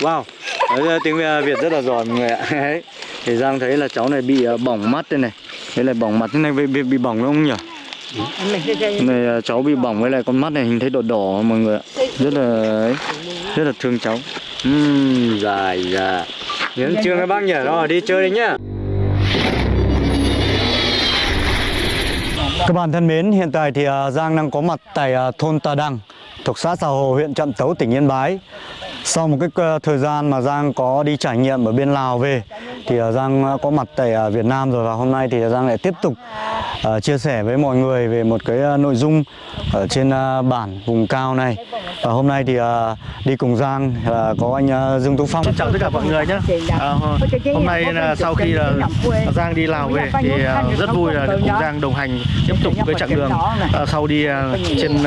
Wow. Đấy, tiếng ờ, Việt rất là giỏi mọi người ạ. Đấy. Thì Giang thấy là cháu này bị ờ, bỏng mắt đây này. Đây là bỏng mặt thế này bị, bị, bị bỏng đúng không nhỉ? này ờ, cháu bị bỏng với lại con mắt này hình thấy đỏ đỏ mọi người ạ. Rất là ấy, rất là thương cháu. Uhm, dài dạ Đến trường các bác nhỉ, rồi đi chơi đi nhá. Các bạn thân mến, hiện tại thì Giang đang có mặt tại thôn Tà Đăng thuộc xã Xà Hồ, huyện Trạm Tấu, tỉnh Yên Bái. Sau một cái ờ, thời gian mà Giang có đi trải nghiệm ở bên Lào về, thì ờ, Giang ờ, có mặt tại Việt Nam rồi và hôm nay thì Giang lại tiếp tục à, chia sẻ với mọi người về một cái à, nội dung ở trên à, bản vùng cao này. Và hôm nay thì đi cùng Giang là có anh Dương Tú Phong. Chào tất cả mọi người nhé. À, hôm nay là sau khi là Giang đi Lào về thì rất vui là được cùng Giang đồng hành tiếp tục với chặng đường sau đi trên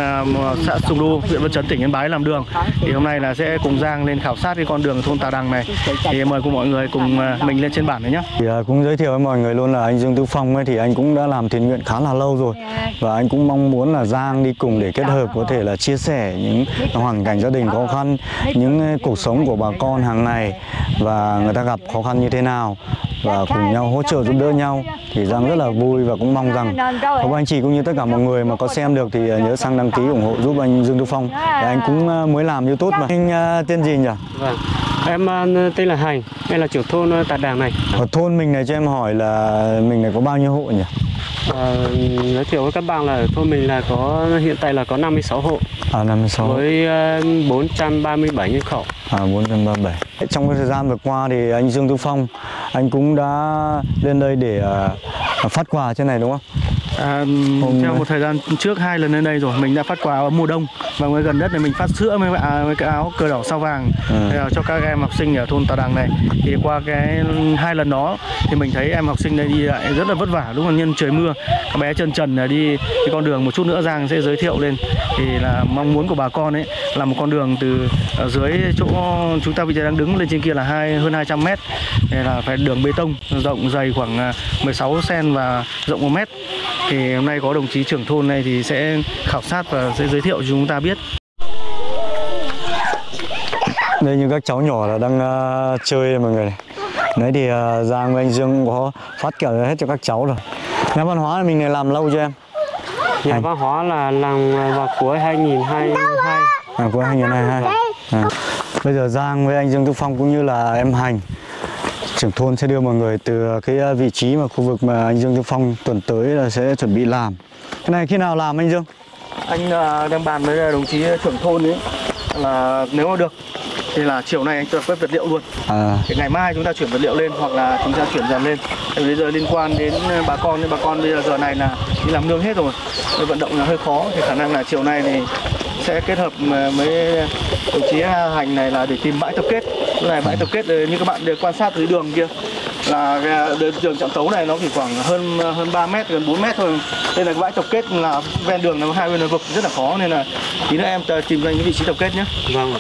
xã Sùng Đu, huyện Văn Chấn, tỉnh Yên Bái làm đường. Thì hôm nay là sẽ cùng Giang lên khảo sát cái con đường thôn Tà Đằng này. Thì mời cùng mọi người cùng mình lên trên bản này nhé. Thì cũng giới thiệu với mọi người luôn là anh Dương Tú Phong ấy thì anh cũng đã làm thiện nguyện khá là lâu rồi và anh cũng mong muốn là Giang đi cùng để kết hợp có thể là chia sẻ những hoàn cảnh gia đình khó khăn, những ờ, cuộc sống của bà con hàng ngày và người ta gặp khó khăn như thế nào và cùng nhau hỗ trợ giúp đỡ nhau thì Giang rất là vui và cũng mong rằng các anh chị cũng như tất cả mọi người mà có xem được thì ờ, nhớ sang đăng ký ủng hộ giúp anh Dương Tú Phong. Để anh cũng ờ, mới làm YouTube mà. Anh tên gì nhỉ? Vâng. Em tên là Hành, em là trưởng thôn Tà Đàng này. Ở thôn mình này cho em hỏi là mình này có bao nhiêu hộ nhỉ? Ờ, giới thiệu với các bạn là thôn mình là có hiện tại là có 56 hộ À 56. với ờ, 437 nhân khẩu. À 437. Trong cái thời gian vừa qua thì anh Dương Tú Phong anh cũng đã lên đây để à, phát quà trên này đúng không? À, Hôm theo một thời gian trước hai lần lên đây rồi mình đã phát quà ở mùa đông. Và mới gần nhất này mình phát sữa với, à, với cái áo cờ đỏ sao vàng. Thế là cho các em học sinh ở thôn Tà Đằng này. Thì qua cái hai lần đó thì mình thấy em học sinh đây đi lại rất là vất vả đúng là nhân trời mưa. Các bé chân trần đi cái con đường một chút nữa Giang sẽ giới thiệu lên. Thì là mong muốn của bà con ấy là một con đường từ dưới chỗ chúng ta bây giờ đang đứng lên trên kia là hai hơn 200 mét. Là phải đường bê tông rộng dày khoảng à, 16 cm và rộng 1 mét thì hôm nay có đồng chí trưởng thôn này thì sẽ khảo sát và sẽ giới thiệu cho chúng ta biết Đây như các cháu nhỏ là đang à, chơi mọi người này. Đấy thì à, Giang với anh Dương cũng có phát kẹo hết cho các cháu rồi. Nhà văn hóa mình này làm lâu cho em? Nhà văn hóa là làm vào cuối 2022. À của 2022. À. Bây giờ Giang với anh Dương Tú Phong cũng như là em Hành trưởng thôn sẽ đưa mọi người từ cái à, vị trí mà khu vực mà anh Dương Tú Phong tuần tới là sẽ chuẩn bị làm. Cái này khi nào làm anh Dương? anh à, đang bàn với đồng chí trưởng thôn ấy là nếu mà được thì là chiều nay anh tập kết vật liệu luôn À, thì ngày mai chúng ta chuyển vật liệu lên hoặc là chúng ta chuyển dần lên vì bây giờ liên quan đến bà con nên bà con bây giờ giờ này là đi làm nương hết rồi Nên vận động là hơi khó thì khả năng là chiều nay thì sẽ kết hợp mà với đồng chí hành này là để tìm bãi tập kết cái này bãi tập kết ờ, như các bạn đều quan sát dưới đường kia là cái đường- trọng tấu này nó chỉ khoảng hơn hơn 3 mét gần 4 mét thôi đây là cái bãi tập kết là ven đường nó hai bên là vực rất là khó nên là tí nữa em tìm ra những vị trí tập kết nhé Vâng ạ.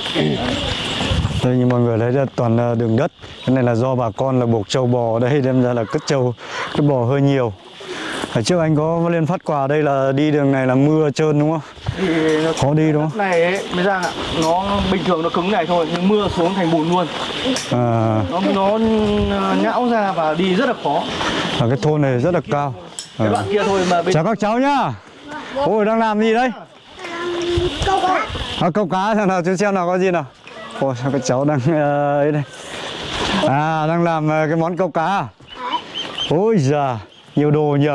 đây như mọi người thấy là toàn là đường đất. Cái này là do bà con là buộc trâu bò ở đây đem ra là cất trâu, cái bò hơi nhiều. Ở trước anh có lên phát quà đây là đi đường này là mưa trơn đúng không? Thì Khó đi đúng không? này ấy, mới ra ạ nó bình thường nó cứng này thôi nhưng mưa xuống thành bùn luôn À, nó nó nhão ra và đi rất là khó ở cái thôn này rất là cao. cái À. đoạn kia thôi mà bên Chào các cháu nhá. Ôi đang làm gì đấy? Câu cá. À, câu cá xem nào chú xem nào có gì nào. Ôi sao các cháu đang ờ, ấy đây. À đang làm ờ, cái món câu cá. à? Ôi già, nhiều đồ nhỉ.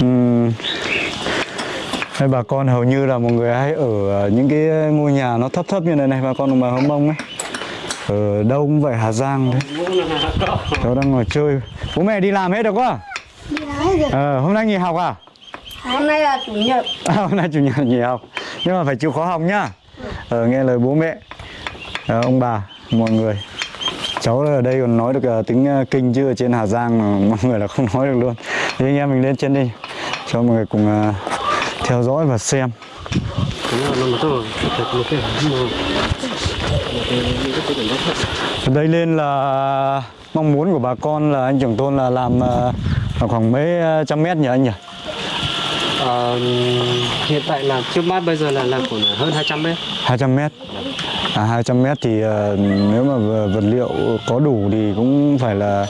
Ừm. Đây bà con hầu như là một người hay ở ờ, những cái ngôi nhà nó thấp thấp như này này bà con đồng bào Hâm Mông ấy. Ở đâu cũng vậy Hà Giang đấy. Cháu đang ngồi chơi. Bố mẹ đi làm hết được quá. Ờ, hôm nay nghỉ học à? Hôm nay là chủ nhật à? Hôm nay chủ nhật nghỉ học Nhưng mà phải chịu khó học nhá Ờ, nghe lời bố mẹ Ờ, Ông bà, mọi người Cháu ở đây còn nói được ờ, tiếng ờ, kinh chứ ở trên Hà Giang mà mọi người là không nói được luôn Thì anh em mình lên trên đi Cho mọi người cùng ờ, theo dõi và xem đây lên là mong muốn của bà con là anh trưởng thôn là làm ờ, khoảng mấy ờ, trăm mét nhỉ anh nhỉ? Ờ, hiện tại là trước mắt bây giờ là làm khoảng hơn 200 mét. 200 mét à 200 mét thì nếu mà vật liệu có đủ thì cũng phải là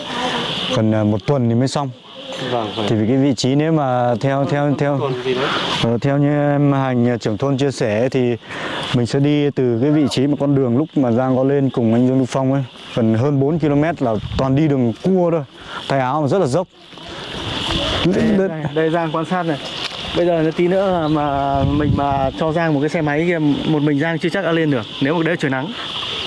cần một tuần thì mới xong vâng vâng. Thì vì cái vị trí nếu mà theo theo theo Ờ, theo như em hành trưởng thôn chia sẻ thì mình sẽ đi từ cái vị trí mà con đường lúc mà Giang có lên cùng anh Dương Đức Phong ấy gần hơn 4 km là toàn đi đường cua thôi. Tay áo mà rất là dốc. Đây, đây, đây Giang quan sát này. Bây giờ tí nữa mà mình mà cho Giang một cái xe máy kia một mình Giang chưa chắc đã lên được nếu mà đấy trời nắng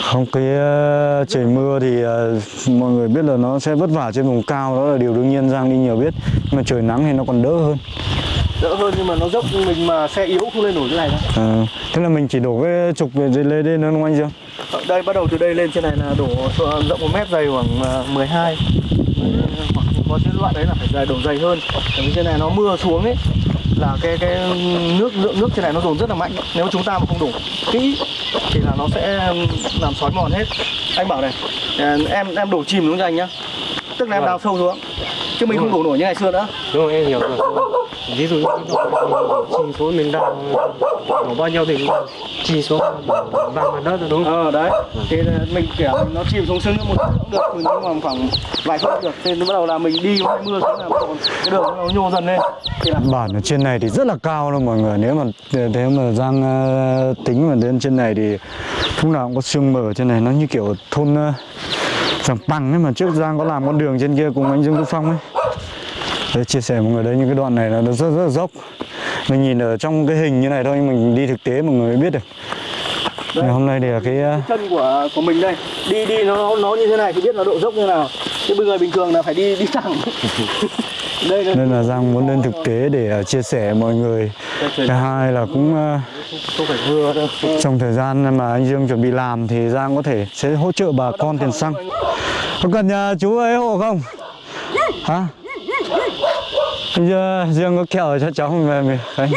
không cái ờ, trời mưa thì ờ, mọi người biết là nó sẽ vất vả trên vùng cao đó là điều đương nhiên Giang đi nhiều biết. Nhưng mà trời nắng thì nó còn đỡ hơn. Đỡ hơn nhưng mà nó dốc mình mà xe yếu không lên nổi thế này đâu. Ờ, thế là mình chỉ đổ cái trục về lên đúng không anh Dương? Ở đây bắt đầu từ đây lên trên này là đổ rộng một mét dày khoảng à, 12 hoặc có những loại đấy là phải dày đổ dày hơn. Vì trên này nó mưa xuống ấy là cái cái nước lượng nước trên này nó dồn rất là mạnh. Nếu chúng ta mà không đổ kỹ thì là nó sẽ làm xói mòn hết. Anh bảo này à, em em đổ chìm đúng không anh nhá. Tức là em Vâng. đào sâu xuống chứ mình không đổ nổi như ngày xưa nữa. Đúng rồi em hiểu rồi. Ví dụ như chỉ số mình đào đổ bao nhiêu thì chỉ số bằng mặt đất rồi đúng không? Ờ đấy. Thì là mình kiểu nó chìm xuống sưng một chút cũng được nhưng mà khoảng vài phút được. Thì bắt đầu là mình đi hay mưa xuống là cái đường nó nhô dần lên. Thì là bản ở trên này thì rất là cao luôn mọi người. Nếu mà nếu mà Giang ờ, tính mà đến trên này thì lúc nào cũng có sương mờ trên này. Nó như kiểu thôn Giàng Bằng ấy mà trước Giang có làm con đường trên kia cùng anh Dương Đức Phong ấy. Để chia sẻ mọi người đấy những cái đoạn này là nó rất rất là dốc. Mình nhìn ở trong cái hình như này thôi nhưng mình đi thực tế mọi người mới biết được. Ngày hôm nay thì là cái ờ, chân của của mình đây đi đi nó nó như thế này thì biết là độ dốc như nào. Chứ bây giờ bình thường là phải đi đi thẳng. Đây đây. Nên là Giang muốn lên thực tế để ờ, chia sẻ mọi người thứ hai là cũng không phải vừa đâu trong thời gian mà anh Dương chuẩn bị làm thì Giang có thể sẽ hỗ trợ bà con tiền xăng. Có cần nhà chú ấy hộ không? Hả? Bây giờ Dương có kẹo cho cháu về mình. Đây,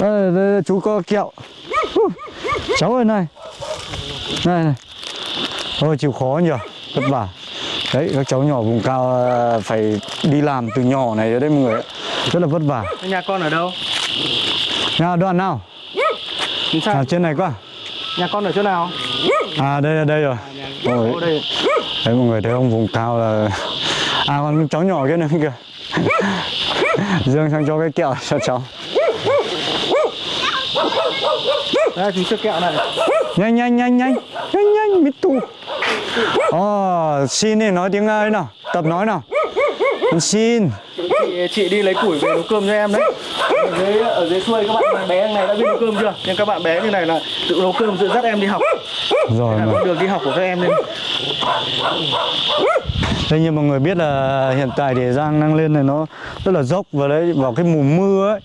đây, đây, chú có kẹo. Cháu ơi này. Này này. Thôi chịu khó nhỉ vất vả. Đấy các cháu nhỏ vùng cao ờ, phải đi làm từ nhỏ này cho đấy mọi người ạ. rất là vất vả. Nhà con ở đâu? Nhà đoạn nào? Sao à, trên này quá. Nhà con ở chỗ nào? À đây đây rồi. Ôi, ở đây. Đấy mọi người thấy không vùng cao là à còn cháu nhỏ kia nữa kìa. Dương sang cho cái kẹo cho cháu. Đây chú chưa kẹo này. Nhanh nhanh nhanh nhanh. Nhanh nhanh mít tu. Ồ xin đi nói tiếng ấy nào. Tập nói nào xin. Chị, chị đi lấy củi về nấu cơm cho em đấy. Ở dưới ở dưới xuôi các bạn bé này đã biết nấu cơm chưa? Nhưng các bạn bé như này là tự nấu cơm tự dắt em đi học. Rồi mà. con đường đi học của các em nên Thế như mọi người biết là hiện tại thì Giang đang lên này nó rất là dốc và đấy vào cái mùa mưa ấy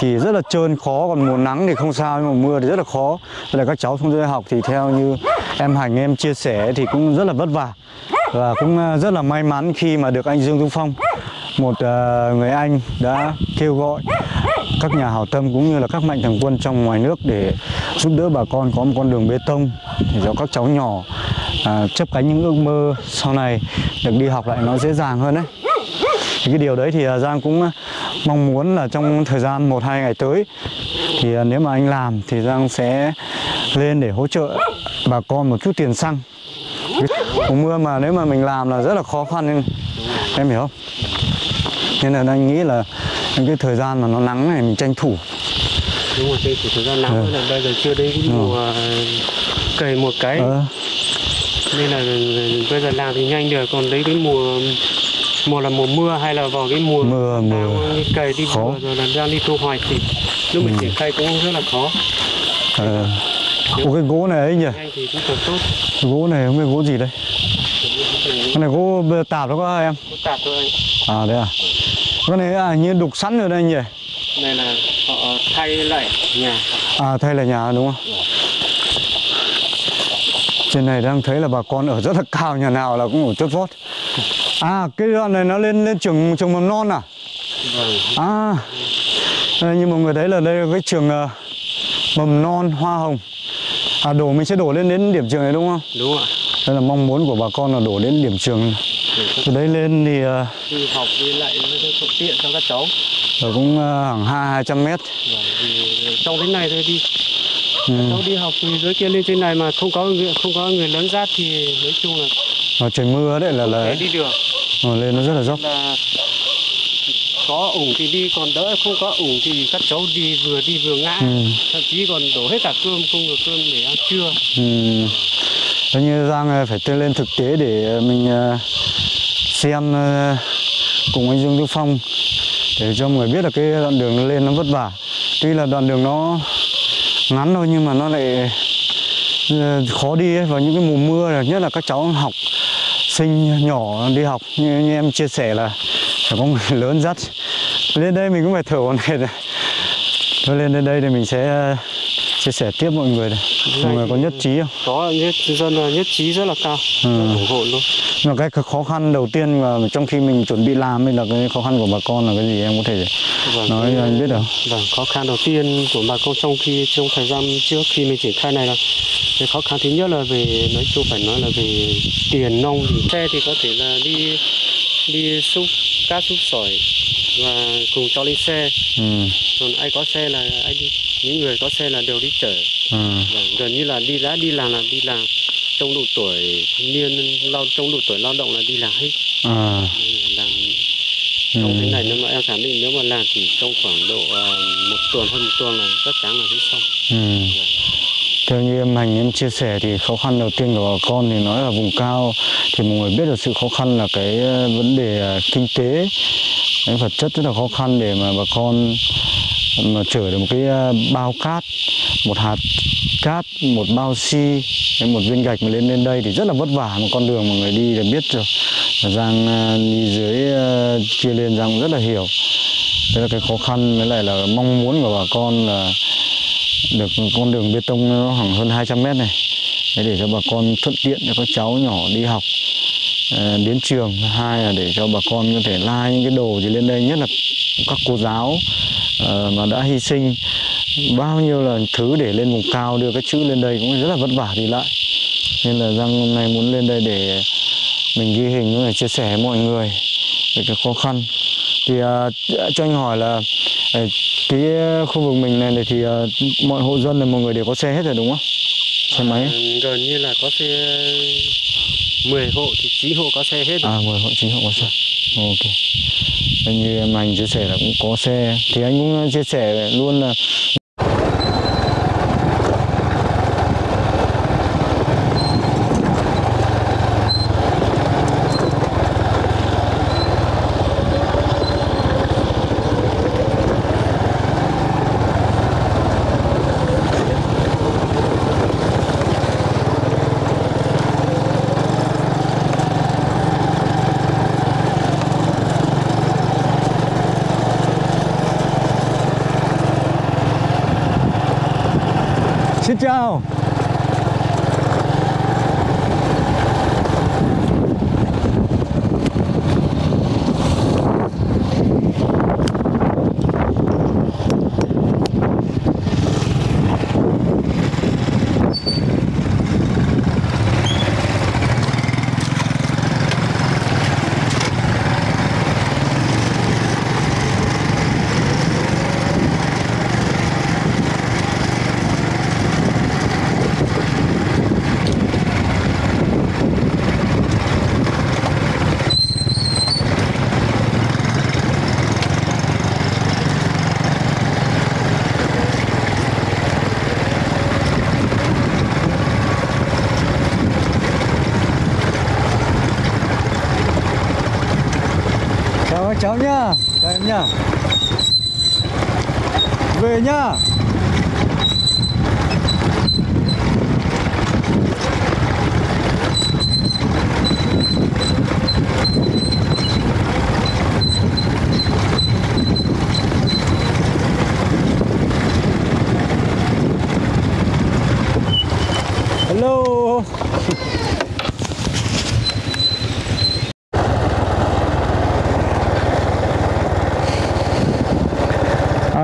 thì rất là trơn khó còn mùa nắng thì không sao nhưng mà mưa thì rất là khó. Vậy là các cháu xuống dưới học thì theo như em Hành em chia sẻ thì cũng rất là vất vả và cũng ờ, rất là may mắn khi mà được anh Dương Dung Phong một ờ, người anh đã kêu gọi các nhà hảo tâm cũng như là các mạnh thường quân trong ngoài nước để giúp đỡ bà con có một con đường bê tông để cho các cháu nhỏ à, chấp cánh những ước mơ sau này được đi học lại nó dễ dàng hơn đấy thì cái điều đấy thì à, Giang cũng à, mong muốn là trong thời gian một hai ngày tới thì à, nếu mà anh làm thì Giang sẽ lên để hỗ trợ bà con một chút tiền xăng mùa mưa mà nếu mà mình làm là rất là khó khăn em, em hiểu không? Nên là anh nghĩ là những cái thời gian mà nó nắng này mình tranh thủ. Đúng rồi đây chỉ thời gian nắng thôi là bây giờ chưa đến cái mùa cày một cái. Ờ, nên là bây giờ làm thì nhanh được còn đấy cái mùa mùa là mùa mưa hay là vào cái mùa Mưa, đang cày đi Khó. vừa rồi là đang đi thu hoạch thì lúc mình triển khai cũng rất là khó. Ờ. Ủa cái gỗ này ấy nhỉ? Gỗ này không biết gỗ gì đây. Cái này gỗ tạp đó có em có tạp thôi anh. À đấy à? Cái này à, như đục sẵn rồi đây nhỉ? Này là họ thay lại nhà. À thay là nhà đúng không? Trên này đang thấy là bà con ở rất là cao Nhà nào là cũng ở chốt vót. À cái đoạn này nó lên lên trường trường mầm non à? Vâng. À như mọi người thấy là đây là cái trường ờ, mầm non hoa hồng À đổ mình sẽ đổ lên đến điểm trường này đúng không? Đúng ạ. Đây là mong muốn của bà con là đổ đến điểm trường. Từ đấy lên thì ờ, đi học đi lại nó thuận tiện cho các cháu. ở cũng ờ, khoảng hai hai trăm mét. Vâng, thì trong thế này thôi đi. Ừ. cháu đi học từ dưới kia lên trên này mà không có người không có người lớn dắt thì nói chung là Mà trời mưa đấy là là đi được. Ờ, lên nó rất là dốc. Là có ủng thì đi còn đỡ không có ủng thì các cháu đi vừa đi vừa ngã ừ. thậm chí còn đổ hết cả cơm không được cơm để ăn trưa Ừ. Thế như Giang ờ, phải lên thực tế để mình ờ, xem ờ, cùng anh Dương Đức Phong để cho mọi người biết là cái đoạn đường nó lên nó vất vả. Tuy là đoạn đường nó ngắn thôi nhưng mà nó lại ờ, khó đi ấy. vào những cái mùa mưa nhất là các cháu học sinh nhỏ đi học như, như em chia sẻ là phải có người lớn dắt. Lên đây mình cũng phải thở hổn hển thôi lên đến đây thì mình sẽ ờ, chia sẻ tiếp mọi người này. mọi người có nhất trí không? có nhất dân là nhất trí rất là cao. Ừ. rất ủng hộ luôn. Mà cái khó khăn đầu tiên mà trong khi mình chuẩn bị làm ấy là cái khó khăn của bà con là cái gì em có thể Vâng, nói cho anh biết được Vâng, khó khăn đầu tiên của bà con trong khi trong thời gian trước khi mình triển khai này là cái khó khăn thứ nhất là về nói chung phải nói là về tiền nông thì xe thì có thể là đi đi xúc cát xúc sỏi và cùng cho lên xe. Ừ, còn ai có xe là ai đi những người có xe là đều đi chở. Ừ, gần như là đi đã đi làm là đi làm. Trong độ tuổi thanh niên lao trong độ tuổi lao động là đi làm hết. À, làm ừ, trong thế này nếu mà em khẳng định nếu mà làm chỉ trong khoảng độ à, một tuần hơn một tuần là chắc chắn là hết xong. Ừ theo như em hành em chia sẻ thì khó khăn đầu tiên của bà con thì nói là vùng cao thì mọi người biết được sự khó khăn là cái ờ, vấn đề ờ, kinh tế. Cái vật chất rất là khó khăn để mà bà con mà chở được một cái ờ, bao cát một hạt cát một bao xi si, một viên gạch mà lên lên đây thì rất là vất vả một con đường mà người đi là biết rồi. Giang đi dưới kia lên Giang cũng rất là hiểu. Đấy là cái khó khăn với lại là mong muốn của bà con là được con đường bê tông nó khoảng hơn 200 mét này. Để để cho bà con thuận tiện cho các cháu nhỏ đi học ờ, đến trường. Hai là để cho bà con có thể lai những cái đồ gì lên đây nhất là các cô giáo ờ, mà đã hy sinh. Bao nhiêu là thứ để lên vùng cao đưa cái chữ lên đây cũng rất là vất vả đi lại. Nên là Giang hôm nay muốn lên đây để mình ghi hình để chia sẻ với mọi người về cái khó khăn. Thì à, cho anh hỏi là cái khu vực mình này, thì ờ, mọi hộ dân là mọi người đều có xe hết rồi đúng không? Xe máy. À, gần như là có xe 10 hộ thì 9 hộ có xe hết rồi. à mười hộ chính hộ có xe. Ok. Như em anh chia sẻ là cũng có xe. Thì anh cũng chia sẻ luôn là xin các cháu nhá. Chào em nhá. Về nhá. Hello.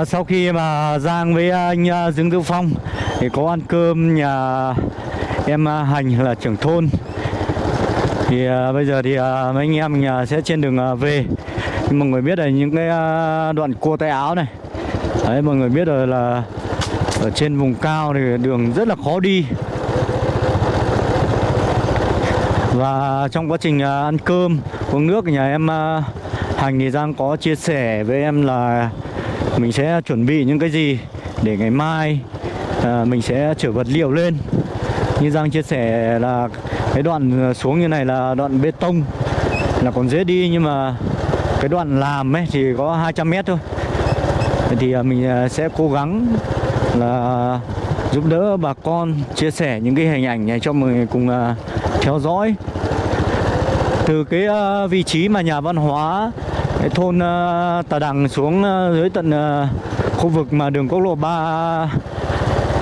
À, sau khi mà Giang với anh à, Dương Tư Phong thì có ăn cơm nhà em à, Hành là trưởng thôn. Thì à, bây giờ thì à, mấy anh em mình à, sẽ trên đường à, về. Nhưng mọi người biết là những cái à, đoạn cua tay áo này. Đấy mọi người biết rồi là ở trên vùng cao thì đường rất là khó đi. Và trong quá trình à, ăn cơm uống nước nhà em à, hành thì giang có chia sẻ với em là mình sẽ chuẩn bị những cái gì để ngày mai à, mình sẽ chở vật liệu lên. Như giang chia sẻ là cái đoạn xuống như này là đoạn bê tông là còn dễ đi nhưng mà cái đoạn làm ấy thì có 200 mét thôi. Thì à, mình à, sẽ cố gắng là giúp đỡ bà con chia sẻ những cái hình ảnh này cho mọi người cùng à, theo dõi. Từ cái à, vị trí mà nhà văn hóa cái thôn ờ, Tà Đằng xuống ờ, dưới tận ờ, khu vực mà đường quốc lộ 3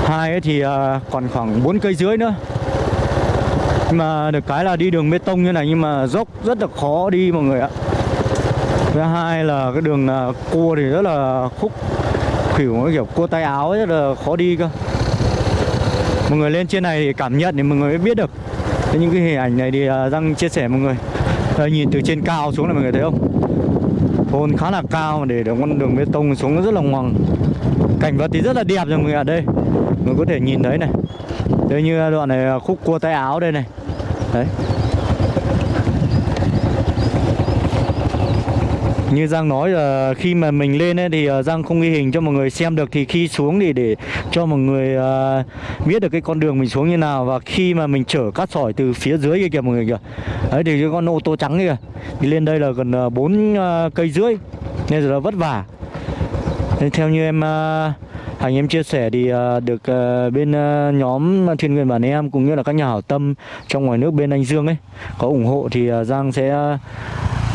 hai ấy thì còn khoảng 4 cây dưới nữa. Nhưng mà được cái là đi đường bê tông như này nhưng mà dốc rất là khó đi mọi người ạ. Thứ hai là cái đường cua thì rất là khúc khỉu kiểu cua tay áo rất là khó đi cơ. Mọi người lên trên này thì cảm nhận thì mọi người mới biết được. Thế những cái hình ảnh này thì đang Giang chia sẻ mọi người. Đây, nhìn từ trên cao xuống là mọi người thấy không? Thôn khá là cao mà để được con đường bê tông xuống rất là ngoằng. Cảnh vật thì rất là đẹp rồi mọi người ở đây. Người có thể nhìn thấy này. Đây như đoạn này khúc cua tay áo đây này. Đấy. Như Giang nói là khi mà mình lên ấy thì ờ, Giang không ghi hình cho mọi người xem được. Thì khi xuống thì để cho mọi người uh, biết được cái con đường mình xuống như nào. Và khi mà mình chở cát sỏi từ phía dưới kia kìa mọi người kìa. Đấy thì cái con ô tô trắng kìa đi lên đây là gần bốn uh, cây rưỡi. Nên là vất vả. Nên theo như em uh, Hành em chia sẻ thì được bên nhóm thiên nguyện bản em cũng như là các nhà hảo tâm trong ngoài nước bên anh Dương ấy có ủng hộ thì Giang sẽ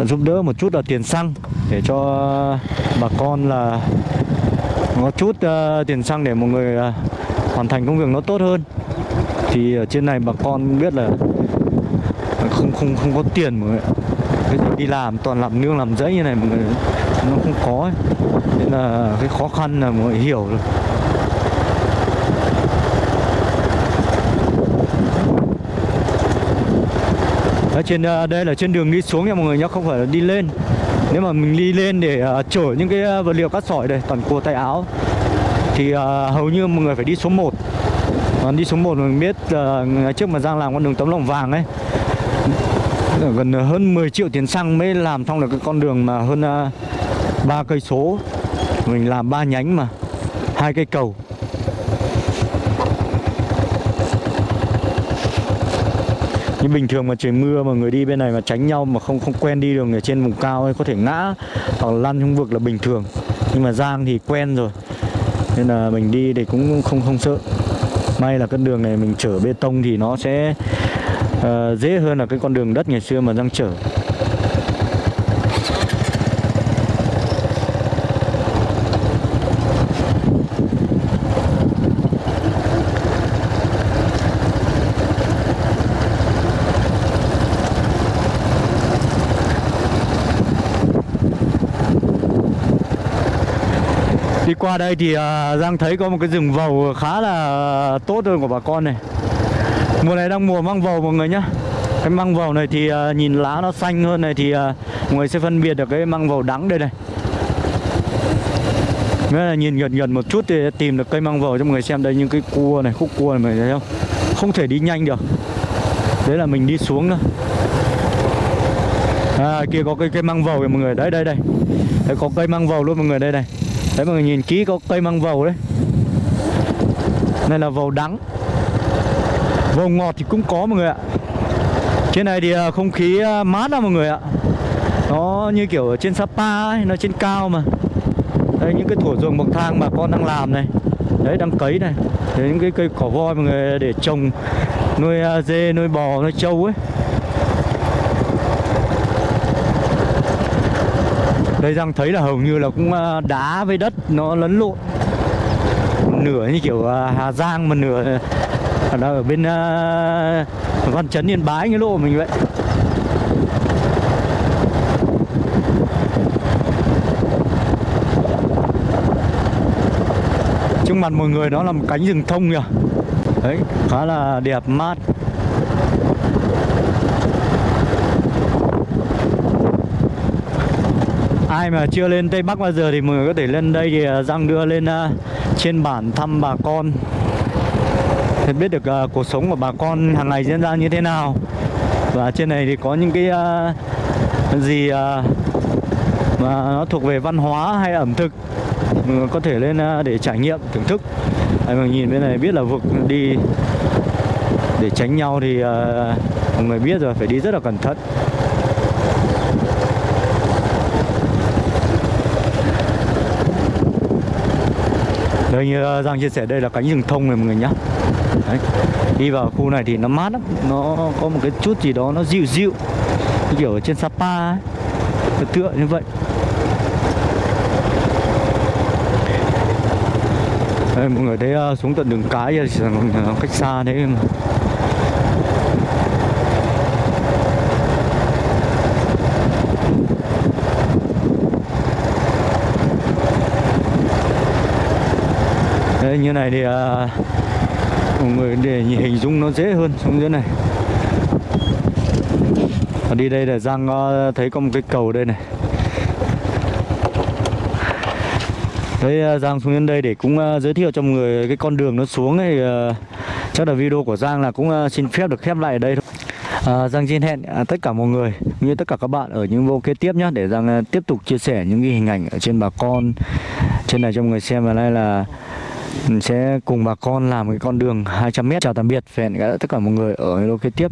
giúp đỡ một chút là tiền xăng để cho bà con là có chút uh, tiền xăng để mọi người uh, hoàn thành công việc nó tốt hơn thì ở trên này bà con biết là không không không có tiền mọi người. Cái gì đi làm toàn làm nương làm rẫy như này mọi người nó không có ấy. nên là cái khó khăn là mọi người hiểu rồi trên à, đây là trên đường đi xuống nha mọi người nhé không phải là đi lên. Nếu mà mình đi lên để à, chở những cái à, vật liệu cát sỏi đây toàn cua tay áo thì hầu như mọi người phải đi số 1 còn đi số 1 mình biết ờ, ngày trước mà Giang làm con đường tấm lòng vàng ấy gần hơn 10 triệu tiền xăng mới làm xong được cái con đường mà hơn ba cây số. Mình làm ba nhánh mà hai cây cầu. Nhưng bình thường mà trời mưa mà người đi bên này mà tránh nhau mà không không quen đi đường ở trên vùng cao ấy có thể ngã hoặc là lăn trong vực là bình thường. Nhưng mà Giang thì quen rồi. Nên là mình đi thì cũng không không sợ. May là con đường này mình chở bê tông thì nó sẽ uh, dễ hơn là cái con đường đất ngày xưa mà Giang chở. Qua đây thì à, Giang thấy có một cái rừng vầu khá là tốt hơn của bà con này. Mùa này đang mùa măng vầu mọi người nhá. Cái măng vầu này thì à, nhìn lá nó xanh hơn này thì à, mọi người sẽ phân biệt được cái măng vầu đắng đây này. Nghĩa là nhìn gần gần một chút thì tìm được cây măng vầu cho mọi người xem đây những cái cua này, khúc cua này mọi người thấy không? Không thể đi nhanh được. Đấy là mình đi xuống nữa À kia có cây cây măng vầu kìa mọi người, đấy đây đây. Đấy có cây măng vầu luôn mọi người. Đây này Đấy mọi người nhìn kỹ có cây măng vầu đấy. Này là vầu đắng. Vầu ngọt thì cũng có mọi người ạ. Trên này thì à, không khí à, mát lắm mọi người ạ. Nó như kiểu ở trên Sapa ấy, nó trên cao mà. Đây những cái thủa ruộng bậc thang bà con đang làm này. Đấy đang cấy này. Đấy những cái cây cỏ voi mọi người để trồng Nuôi à, dê, nuôi bò, nuôi trâu ấy. Đây Giang thấy là hầu như là cũng ờ, đá với đất nó lấn lộn. Nửa như kiểu ờ, Hà Giang mà nửa ờ, là ở bên Văn Chấn Yên Bái cái lộ mình vậy. Trước mặt mọi người đó là một cánh rừng thông kìa. Đấy, khá là đẹp mát. Ai mà chưa lên Tây Bắc bao giờ thì mọi người có thể lên đây thì à, Giang đưa lên à, trên bản thăm bà con. Để biết được uh, cuộc sống của bà con hàng ngày diễn ra như thế nào. Và trên này thì có những cái uh, gì uh, mà nó thuộc về văn hóa hay ẩm thực mình có thể lên uh, để trải nghiệm thưởng thức. Đấy, mình nhìn bên này biết là vực đi để tránh nhau thì uh, mọi người biết rồi phải đi rất là cẩn thận. Đây như ờ, Giang chia sẻ đây là cánh rừng thông này mọi người nhá Đấy. đi vào khu này thì nó mát lắm nó có một cái chút gì đó nó dịu dịu kiểu ở trên Sapa ấy. Tựa tựa như vậy đây, mọi người thấy ờ, xuống tận đường cái thì ờ, cách xa đấy mà Đây, như này thì à, mọi người để hình dung nó dễ hơn xuống dưới này. Và đi đây là Giang à, thấy có một cái cầu đây này. Đấy à, Giang xuống đến đây để cũng à, giới thiệu cho mọi người cái con đường nó xuống ấy chắc là video của Giang là cũng xin phép được khép lại ở đây thôi. À, Giang xin hẹn à, tất cả mọi người cũng như tất cả các bạn ở những vô kế tiếp nhé để Giang à, tiếp tục chia sẻ những cái hình ảnh ở trên bà con trên này cho mọi người xem và đây là mình sẽ cùng bà con làm cái con đường 200m chào tạm biệt. Và hẹn gặp lại tất cả mọi người ở video kế tiếp.